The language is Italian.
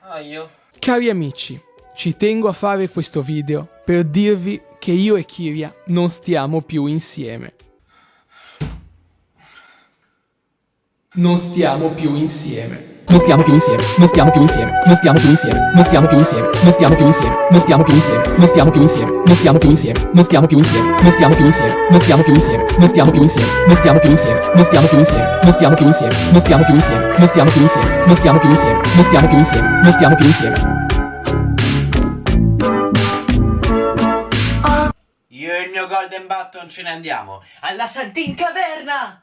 Ah, Cari amici, ci tengo a fare questo video per dirvi che io e Kiria non stiamo più insieme. Non stiamo più insieme. Non stiamo più insieme, non stiamo più insieme, non stiamo più insieme, non stiamo più insieme, non stiamo più insieme, non stiamo più insieme, non stiamo più insieme, non stiamo più insieme, non stiamo più insieme, non stiamo più insieme, non stiamo più insieme, non stiamo più insieme, non stiamo più insieme, non stiamo più insieme, non stiamo più insieme, non stiamo più insieme, non stiamo più insieme, non stiamo più insieme, non stiamo più insieme, non stiamo più insieme. Io e il mio Golden Button ce ne andiamo alla Santin Caverna!